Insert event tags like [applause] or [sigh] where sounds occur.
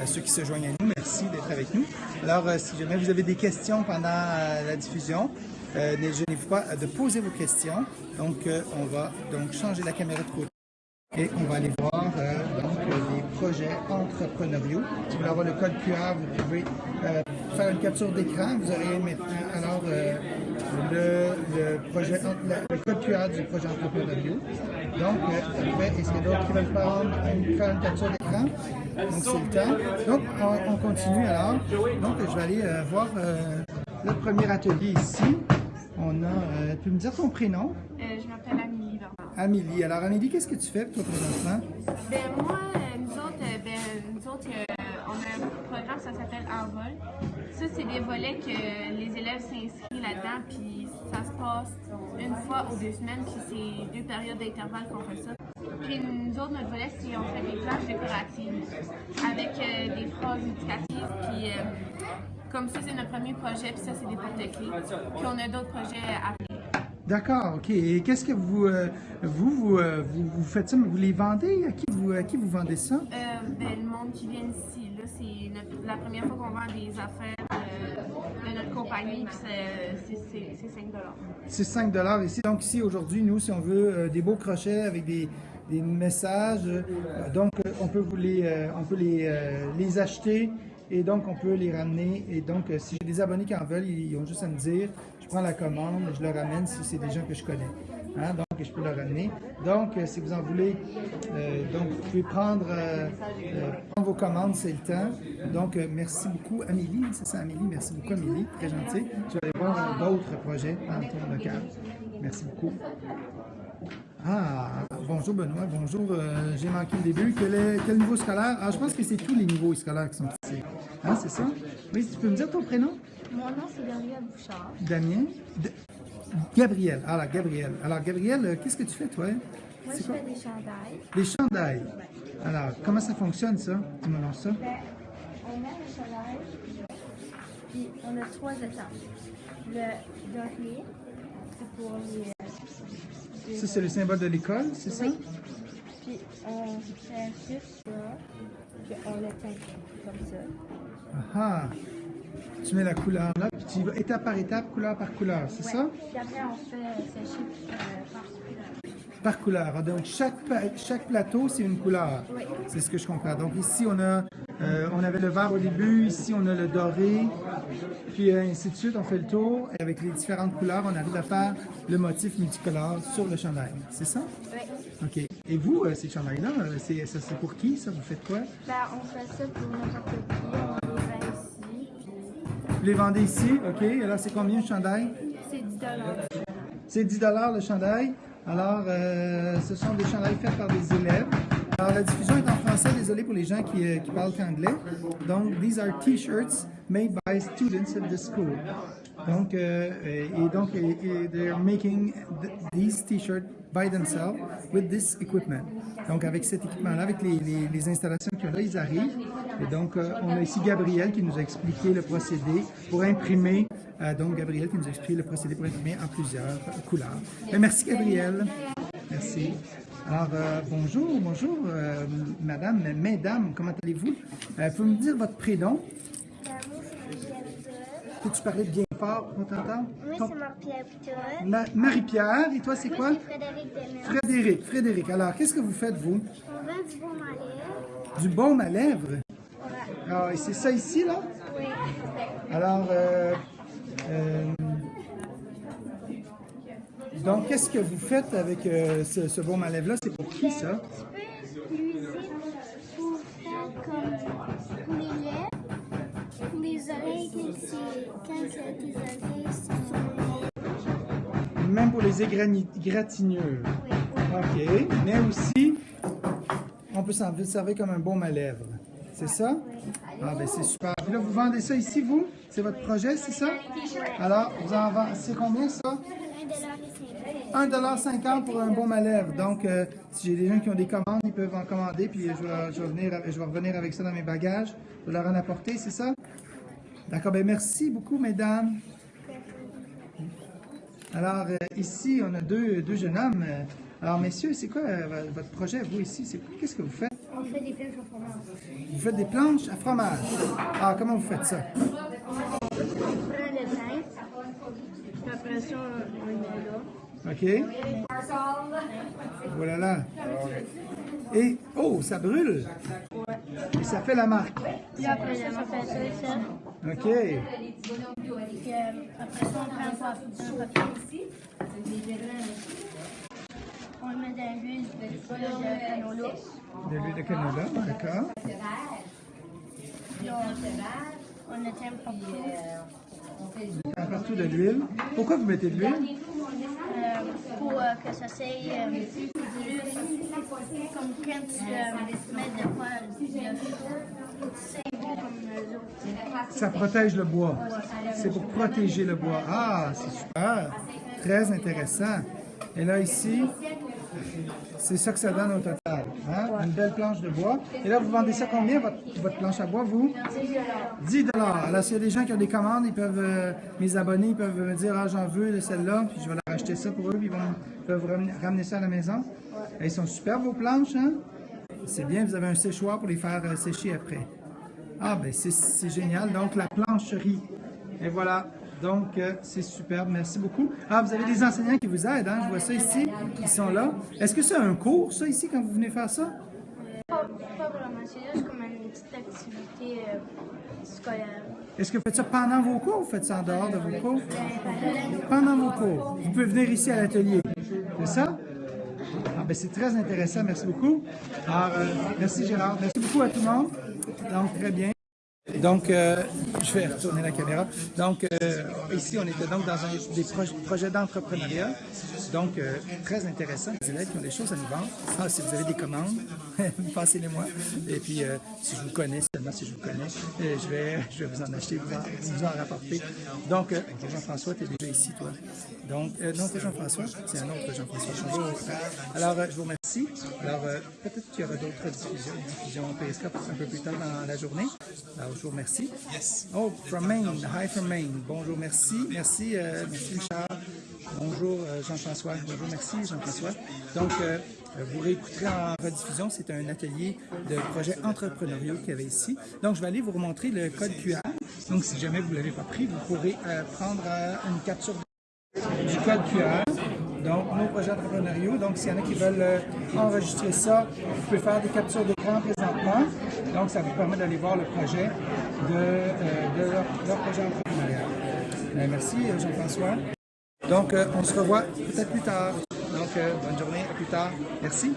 à ceux qui se joignent à nous. Merci d'être avec nous. Alors, euh, si jamais vous avez des questions pendant euh, la diffusion, euh, gênez-vous pas de poser vos questions. Donc, on va donc changer la caméra de côté. Et on va aller voir les projets entrepreneuriaux. Si vous voulez avoir le code QR, vous pouvez faire une capture d'écran. Vous aurez maintenant alors le, le code QR du projet entrepreneuriaux. Donc, euh, après, est-ce qu'il y a d'autres qui veulent prendre une, faire une capture d'écran? Donc, c'est le temps. Donc, on, on continue alors. Donc, je vais aller euh, voir euh, le premier atelier ici. On a, euh, tu peux me dire ton prénom? Euh, je m'appelle Amélie. Amélie. Alors, Amélie, qu'est-ce que tu fais, toi, présentement? Ben, moi, euh, nous autres, euh, ben, nous autres euh, on a un programme, ça s'appelle Envol. Ça, c'est des volets que les élèves s'inscrivent là-dedans, puis ça se passe une fois ou deux semaines, puis c'est deux périodes d'intervalle qu'on fait ça. Puis nous autres, notre volet, c'est on fait des planches décoratives avec euh, des phrases éducatives, puis euh, comme ça, c'est notre premier projet, puis ça, c'est des porte-clés. Puis on a d'autres projets à venir. D'accord, ok. Et qu'est-ce que vous, euh, vous, vous, vous, vous faites ça, mais vous les vendez? À qui vous, à qui vous vendez ça? Euh, ben, le monde qui vient ici, c'est la première fois qu'on vend des affaires euh, de notre compagnie, c'est- c'est c'est- c'est 5 C'est 5 ici. Donc ici, aujourd'hui, nous, si on veut euh, des beaux crochets avec des, des messages, euh, donc on peut, les, on peut les, les acheter et donc on peut les ramener. Et donc, si j'ai des abonnés qui en veulent, ils ont juste à me dire, je prends la commande, je le ramène si c'est des gens que je connais. Hein, donc, je peux le ramener. Donc, euh, si vous en voulez, euh, donc vous pouvez prendre, euh, euh, prendre vos commandes, c'est le temps. Donc, merci beaucoup, Amélie. C'est ça, Amélie? Merci beaucoup, Amélie. Très gentil. Je vais aller voir d'autres projets dans ton local. Merci beaucoup. Ah, bonjour Benoît, bonjour. euh, J'ai manqué le début. Quel, est, quel niveau scolaire? Ah, je pense que c'est tous les niveaux scolaires qui sont ici. Hein, c'est ça? Oui, tu peux me dire ton prénom? Mon nom, c'est Gabriel Bouchard. Damien? D- Gabriel. Alors, Gabriel. Alors, Gabriel, euh, qu'est-ce que tu fais, toi? Moi, je quoi? fais des chandails. Les chandails. Alors, comment ça fonctionne, ça? Dis-moi donc ça. Ben, on met le chandail, puis on a trois étapes. Le doré, c'est pour les... Ça, c'est le symbole de l'école, c'est ça? Puis on fait juste ça, puis on le teint comme ça. Ah ah. Tu mets la couleur là, puis tu vas étape par étape, couleur par couleur, c'est ça? Puis après, on fait sécher euh, par couleur. Par couleur. Ah, Donc, chaque, chaque plateau, c'est une couleur. Oui. C'est ce que je comprends. Donc, ici, on a, euh, on avait le vert au début. Ici, on a le doré. Puis, euh, ainsi de suite, on fait le tour. Et avec les différentes couleurs, on arrive à faire le motif multicolore sur le chandail. C'est ça? Oui. OK. Et vous, euh, ces chandails-là, c'est pour qui, ça? Vous faites quoi? Ben, on fait ça pour n'importe qui. Les vendez ici? OK. Là, c'est combien le chandail? c'est 10 C'est 10 le chandail. Alors, euh, ce sont des chandails faits par des élèves. Alors, la diffusion est en français, désolé pour les gens qui, euh, qui parlent qu'anglais. Donc, these are t-shirts made by students of the school. Donc, euh, et donc, et, et they're making th- these t-shirts by themselves with this equipment. Donc, avec cet équipement-là, avec les, les, les installations qu'il y a là, ils arrivent. Et donc, euh, on a ici Gabriel qui nous a expliqué le procédé pour imprimer. euh, donc, Gabriel qui nous a expliqué le procédé pour imprimer en plusieurs couleurs. Ben, merci, Gabriel. Merci. Alors, euh, bonjour, bonjour, euh, madame, mesdames, comment allez-vous? Euh, Pouvez-vous me dire votre prénom? Peux-tu parler bien fort? Oui, Ton- c'est Marie-Pierre. Ma- Marie-Pierre, et toi, c'est quoi? Frédéric. Frédéric, Frédéric. Alors, qu'est-ce que vous faites, vous? On vend du bon malais. Du baume à lèvres? Ouais. Ah, et c'est ça ici, là? Oui. Alors, euh, euh, donc, qu'est-ce que vous faites avec euh, ce, ce baume à lèvres-là? C'est pour qui, ça? Tu peux l'utiliser pour faire comme pour les lèvres, pour les oreilles, quand c'est- quand c'est tes oreilles sont sur les lèvres. Même pour les égratignures. Oui. OK. Mais aussi, on peut s'en servir comme un baume à lèvres. C'est ça? Ah, ben c'est super. Puis là, vous vendez ça ici, vous? C'est votre projet, c'est ça? Alors, vous en vendez. C'est combien, ça? 1,50$ pour un baume à lèvres. Donc, euh, si j'ai des gens qui ont des commandes, ils peuvent en commander, puis je vais, revenir avec ça dans mes bagages. Je vais leur en apporter, c'est ça? D'accord, ben merci beaucoup, mesdames. Alors, euh, ici, on a deux, deux jeunes hommes. Euh, Alors, messieurs, c'est quoi euh, votre projet, vous, ici? Qu'est-ce que vous faites? On fait des planches au fromage. Vous faites des planches à fromage. Ah, comment vous faites ça? On prend le pain, puis après ça, on le met là. OK? Voilà là. Et, oh, ça brûle. Et ça fait la marque. Puis après, on fait ça et ça. OK. Puis euh, après ça, on prend un pa- un papier. On le met dans l'huile de canola. De l'huile de canola, d'accord. Puis on, on éteint partout. Un partout de l'huile. Pourquoi vous mettez de l'huile? Pour euh, que ça s'aille euh, comme quand tu euh, mets de autres. Ça protège le bois. C'est pour protéger le bois. Ah, c'est super. Très intéressant. Et là, ici, c'est ça que ça donne au total. hein? Une belle planche de bois. Et là, vous vendez ça combien, votre, votre planche à bois, vous? 10 Alors, s'il y a des gens qui ont des commandes, ils peuvent, euh, mes abonnés, ils peuvent me dire, ah, j'en veux de celle-là, puis je vais leur acheter ça pour eux, puis ils vont, peuvent ramener, ramener ça à la maison. Et ils sont super, vos planches, hein? C'est bien, vous avez un séchoir pour les faire euh, sécher après. Ah, ben c'est génial. Donc, la plancherie. Et voilà. Donc, euh, c'est superbe. Merci beaucoup. Ah, vous avez des enseignants qui vous aident, hein? Je vois ça ici. Ils sont là. Est-ce que c'est un cours, ça, ici, quand vous venez faire ça? Pas, pas vraiment, c'est juste comme une petite activité euh, scolaire. Est-ce que vous faites ça pendant vos cours ou vous faites ça en dehors de vos cours? Pendant vos cours. Vous pouvez venir ici à l'atelier. C'est ça? Ah, ben c'est très intéressant. Merci beaucoup. Alors, euh, merci Gérard. Merci beaucoup à tout le monde. Donc, très bien. Donc, euh, je vais retourner la caméra. Donc, euh, ici, on était donc dans un des proj- projets d'entrepreneuriat. Donc, euh, très intéressant. Les élèves qui ont des choses à nous vendre. Ah, si vous avez des commandes, [laughs] passez-les-moi. Et puis, si je vous connais, seulement si je vous connais, je, vais, je vais vous en acheter, vous en, en rapporter. Donc, Jean-François, tu es déjà ici, toi. Donc, non, c'est Jean-François. C'est un autre Jean-François. Alors, je vous remercie. Alors, euh, peut-être qu'il y aura d'autres diffusions, diffusions un peu plus tard dans la journée. Alors, je vous remercie. Oh, from Maine. Hi from Maine. Bonjour, merci. Merci, euh, merci Richard. Bonjour euh, Jean-François. Bonjour, merci Jean-François. Donc, euh, vous réécouterez en rediffusion. C'est un atelier de projets entrepreneuriaux qu'il y avait ici. Donc, je vais aller vous remontrer le code QR. Donc, si jamais vous ne l'avez pas pris, vous pourrez prendre une capture du code QR. Donc, nos projets entrepreneuriaux. Donc, s'il y en a qui veulent euh, enregistrer ça, vous pouvez faire des captures d'écran présentement. Donc, ça vous permet d'aller voir le projet de, euh, leur, projet entrepreneurial. Euh, merci, euh, Jean-François. Donc, on se revoit peut-être plus tard. Donc, bonne journée, à plus tard. Merci.